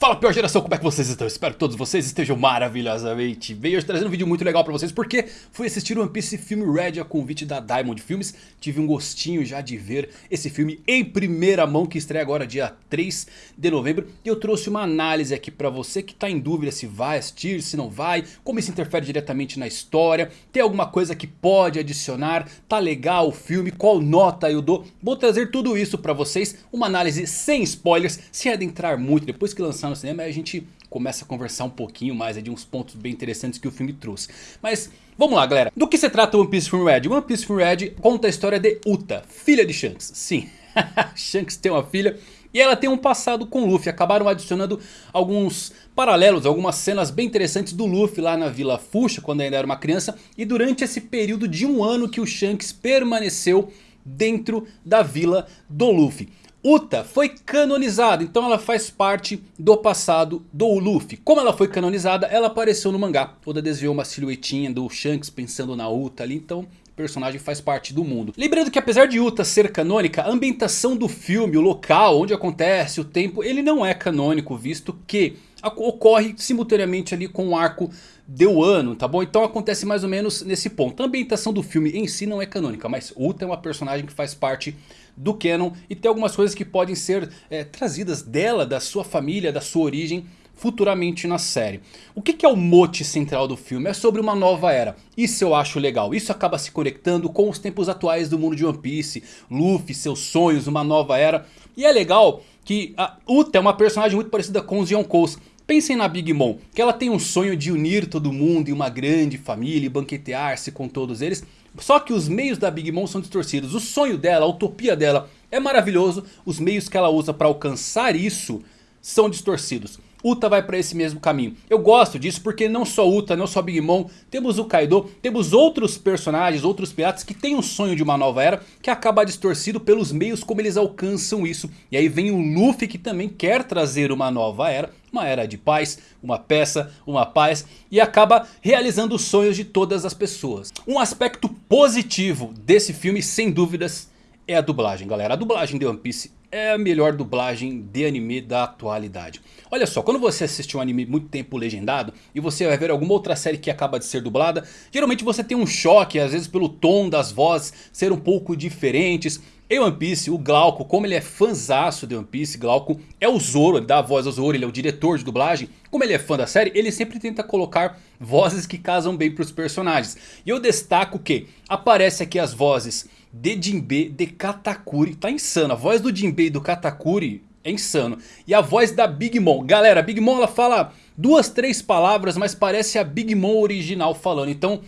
Fala pior geração, como é que vocês estão? Espero que todos vocês estejam maravilhosamente bem. Hoje trazendo um vídeo muito legal pra vocês porque fui assistir One Piece Film Red a convite da Diamond Filmes. Tive um gostinho já de ver esse filme em primeira mão que estreia agora dia 3 de novembro. E eu trouxe uma análise aqui pra você que tá em dúvida se vai assistir, se não vai, como isso interfere diretamente na história, tem alguma coisa que pode adicionar, tá legal o filme, qual nota eu dou. Vou trazer tudo isso pra vocês, uma análise sem spoilers, sem adentrar muito depois que lançar no cinema a gente começa a conversar um pouquinho mais de uns pontos bem interessantes que o filme trouxe. Mas vamos lá galera, do que se trata One Piece Film Red? One Piece Film Red conta a história de Uta, filha de Shanks. Sim, Shanks tem uma filha e ela tem um passado com Luffy. Acabaram adicionando alguns paralelos, algumas cenas bem interessantes do Luffy lá na Vila Fuxa quando ainda era uma criança. E durante esse período de um ano que o Shanks permaneceu dentro da vila do Luffy. Uta foi canonizada, então ela faz parte do passado do Luffy. Como ela foi canonizada, ela apareceu no mangá. Oda desviou uma silhuetinha do Shanks pensando na Uta ali, então personagem faz parte do mundo. Lembrando que apesar de Uta ser canônica, a ambientação do filme, o local onde acontece, o tempo, ele não é canônico, visto que ocorre simultaneamente ali com o arco de Wano, tá bom? Então acontece mais ou menos nesse ponto. A ambientação do filme em si não é canônica, mas Uta é uma personagem que faz parte do canon e tem algumas coisas que podem ser é, trazidas dela, da sua família, da sua origem futuramente na série. O que, que, é o mote central do filme? É sobre uma nova era. Isso eu acho legal. Isso acaba se conectando com os tempos atuais do mundo de One Piece. Luffy, seus sonhos, uma nova era. E é legal que a Uta é uma personagem muito parecida com os Yonkous. Pensem na Big Mom, que ela tem um sonho de unir todo mundo em uma grande família e banquetear-se com todos eles. Só que os meios da Big Mom são distorcidos. O sonho dela, a utopia dela é maravilhoso. Os meios que ela usa para alcançar isso são distorcidos. Uta vai para esse mesmo caminho. Eu gosto disso porque não só Uta, não só Big Mom, temos o Kaido, temos outros personagens, outros piratas que têm um sonho de uma nova era que acaba distorcido pelos meios como eles alcançam isso. E aí vem o Luffy que também quer trazer uma nova era, uma era de paz, uma peça, uma paz e acaba realizando os sonhos de todas as pessoas. Um aspecto positivo desse filme sem dúvidas é a dublagem galera. A dublagem de One Piece é a melhor dublagem de anime da atualidade. Olha só, quando você assiste um anime muito tempo legendado e você vai ver alguma outra série que acaba de ser dublada, geralmente você tem um choque, às vezes pelo tom das vozes ser um pouco diferentes. Em One Piece, o Glauco, como ele é fanzaço de One Piece, Glauco é o Zoro, ele dá a voz ao Zoro, ele é o diretor de dublagem. Como ele é fã da série, ele sempre tenta colocar vozes que casam bem para os personagens. E eu destaco que aparece aqui as vozes de Jinbe, de Katakuri. Tá insano. A voz do Jinbe e do Katakuri é insano. E a voz da Big Mom. Galera, a Big Mom ela fala duas, três palavras, mas parece a Big Mom original falando. Então...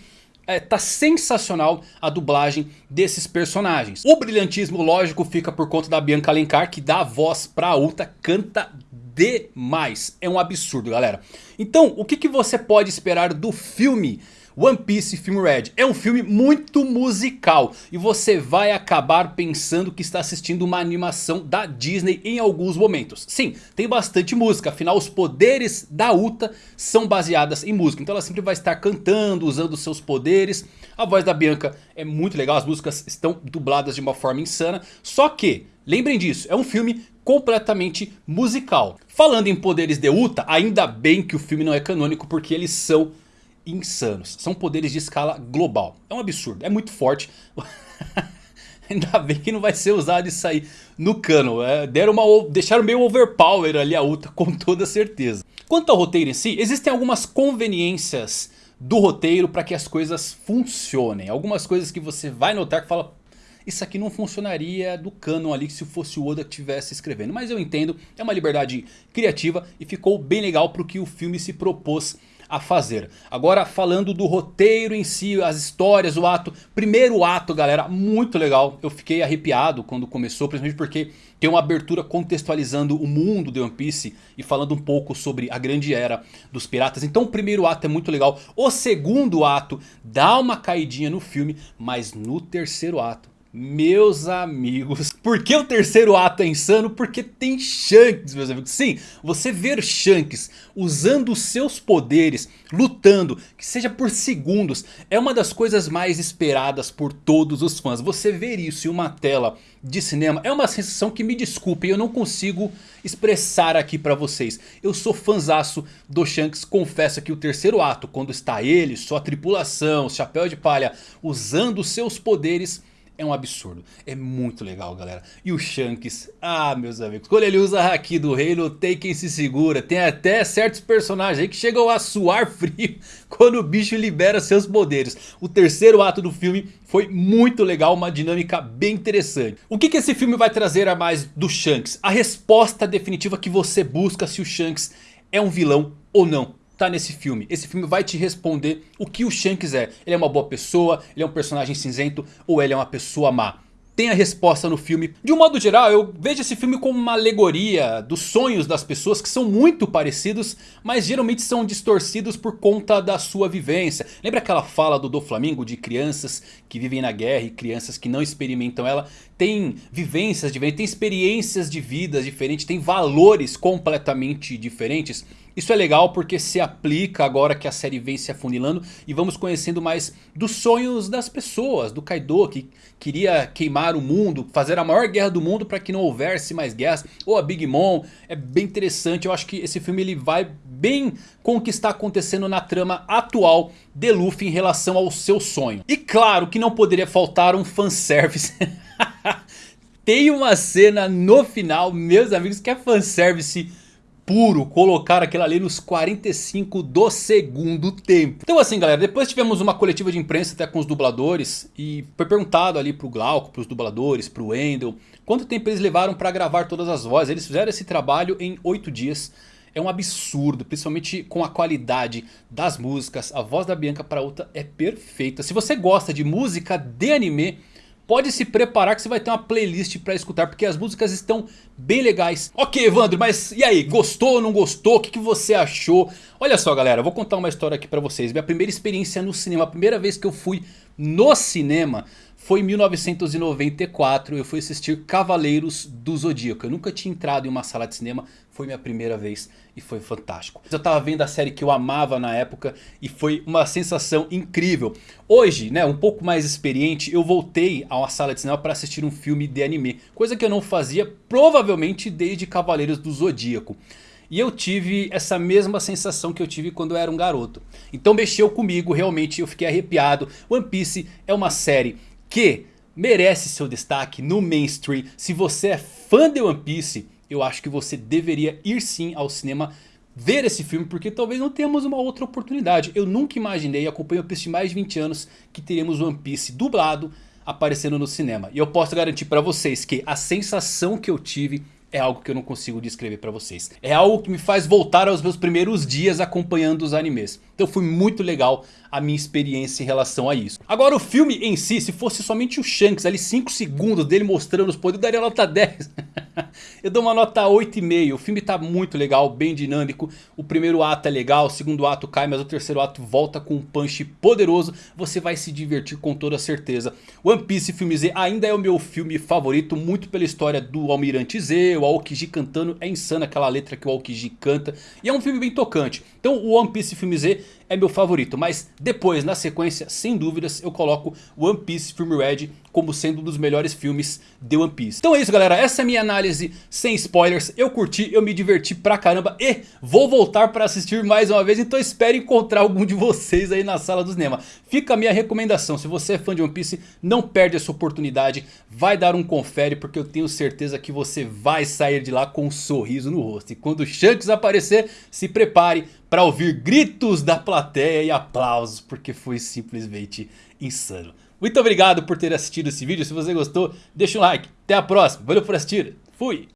É, tá sensacional a dublagem desses personagens. O brilhantismo lógico fica por conta da Bianca Alencar que dá a voz pra Uta, canta demais. É um absurdo galera. Então o que, que você pode esperar do filme One Piece Film Red é um filme muito musical e você vai acabar pensando que está assistindo uma animação da Disney em alguns momentos. Sim, tem bastante música, afinal os poderes da Uta são baseadas em música. Então ela sempre vai estar cantando, usando seus poderes. A voz da Bianca é muito legal, as músicas estão dubladas de uma forma insana. Só que, lembrem disso, é um filme completamente musical. Falando em poderes de Uta, ainda bem que o filme não é canônico porque eles são insanos. São poderes de escala global. É um absurdo, é muito forte. Ainda bem que não vai ser usado isso aí no cano. É, deram uma, deixaram meio overpower ali a Uta com toda certeza. Quanto ao roteiro em si, existem algumas conveniências do roteiro para que as coisas funcionem. Algumas coisas que você vai notar que fala... Isso aqui não funcionaria do canon ali se fosse o Oda que estivesse escrevendo. Mas eu entendo, é uma liberdade criativa e ficou bem legal para o que o filme se propôs a fazer. Agora falando do roteiro em si, as histórias, o ato. Primeiro ato galera, muito legal. Eu fiquei arrepiado quando começou, principalmente porque tem uma abertura contextualizando o mundo de One Piece. E falando um pouco sobre a grande era dos piratas. Então o primeiro ato é muito legal. O segundo ato dá uma caidinha no filme, mas no terceiro ato Meus amigos, por que o terceiro ato é insano? Porque tem Shanks, meus amigos. Sim, você ver Shanks usando os seus poderes, lutando, que seja por segundos, é uma das coisas mais esperadas por todos os fãs. Você ver isso em uma tela de cinema é uma sensação que, me desculpem, eu não consigo expressar aqui pra vocês. Eu sou fanzaço do Shanks, confesso que o terceiro ato, quando está ele, sua tripulação, chapéu de palha, usando os seus poderes é um absurdo. É muito legal, galera. E o Shanks, ah, meus amigos, quando ele usa a Haki do reino, tem quem se segura. Tem até certos personagens aí que chegam a suar frio quando o bicho libera seus poderes. O terceiro ato do filme foi muito legal, uma dinâmica bem interessante. O que, que esse filme vai trazer a mais do Shanks? A resposta definitiva que você busca se o Shanks é um vilão ou não tá nesse filme. Esse filme vai te responder o que o Shanks é. Ele é uma boa pessoa, ele é um personagem cinzento ou ele é uma pessoa má tem a resposta no filme. De um modo geral, eu vejo esse filme como uma alegoria dos sonhos das pessoas que são muito parecidos, mas geralmente são distorcidos por conta da sua vivência. Lembra aquela fala do Do Flamingo de crianças que vivem na guerra e crianças que não experimentam ela? Tem vivências diferentes, tem experiências de vida diferentes, tem valores completamente diferentes. Isso é legal porque se aplica agora que a série vem se afunilando e vamos conhecendo mais dos sonhos das pessoas, do Kaido que queria queimar o mundo, fazer a maior guerra do mundo para que não houvesse mais guerras, ou a Big Mom, é bem interessante, eu acho que esse filme ele vai bem com o que está acontecendo na trama atual de Luffy em relação ao seu sonho. E claro que não poderia faltar um fanservice. Tem uma cena no final, meus amigos, que é fanservice puro colocar aquilo ali nos 45 do segundo tempo. Então assim galera, depois tivemos uma coletiva de imprensa até com os dubladores e foi perguntado ali pro Glauco, pros dubladores, pro Wendel, quanto tempo eles levaram para gravar todas as vozes. Eles fizeram esse trabalho em 8 dias. É um absurdo, principalmente com a qualidade das músicas. A voz da Bianca para outra é perfeita. Se você gosta de música de anime, Pode se preparar que você vai ter uma playlist pra escutar porque as músicas estão bem legais. Ok Evandro, mas e aí? Gostou ou não gostou? O que, que você achou? Olha só galera, eu vou contar uma história aqui pra vocês. Minha primeira experiência no cinema, a primeira vez que eu fui no cinema foi em 1994, eu fui assistir Cavaleiros do Zodíaco. Eu nunca tinha entrado em uma sala de cinema, foi minha primeira vez e foi fantástico. Eu estava vendo a série que eu amava na época e foi uma sensação incrível. Hoje, né, um pouco mais experiente, eu voltei a uma sala de cinema para assistir um filme de anime. Coisa que eu não fazia provavelmente desde Cavaleiros do Zodíaco. E eu tive essa mesma sensação que eu tive quando eu era um garoto. Então mexeu comigo, realmente eu fiquei arrepiado. One Piece é uma série que merece seu destaque no mainstream. Se você é fã de One Piece, eu acho que você deveria ir sim ao cinema ver esse filme porque talvez não tenhamos uma outra oportunidade. Eu nunca imaginei, acompanho One Piece mais de 20 anos, que teríamos One Piece dublado aparecendo no cinema. E eu posso garantir para vocês que a sensação que eu tive é algo que eu não consigo descrever pra vocês. É algo que me faz voltar aos meus primeiros dias acompanhando os animes. Então foi muito legal a minha experiência em relação a isso. Agora o filme em si, se fosse somente o Shanks, ali 5 segundos dele mostrando os poderes, eu daria nota 10. eu dou uma nota 8,5. O filme tá muito legal, bem dinâmico. O primeiro ato é legal, o segundo ato cai, mas o terceiro ato volta com um punch poderoso. Você vai se divertir com toda certeza. One Piece Filme Z ainda é o meu filme favorito, muito pela história do Almirante Z, o Aokiji cantando. É insano aquela letra que o Aokiji canta. E é um filme bem tocante. Então o One Piece Filme Z é meu favorito. Mas depois, na sequência, sem dúvidas, eu coloco One Piece Film Red como sendo um dos melhores filmes de One Piece. Então é isso galera, essa é a minha análise sem spoilers. Eu curti, eu me diverti pra caramba e vou voltar pra assistir mais uma vez. Então espero encontrar algum de vocês aí na sala do cinema. Fica a minha recomendação, se você é fã de One Piece, não perde essa oportunidade. Vai dar um confere porque eu tenho certeza que você vai sair de lá com um sorriso no rosto. E quando o Shanks aparecer, se prepare para ouvir gritos da plateia e aplausos, porque foi simplesmente insano. Muito obrigado por ter assistido esse vídeo, se você gostou, deixa um like. Até a próxima, valeu por assistir, fui!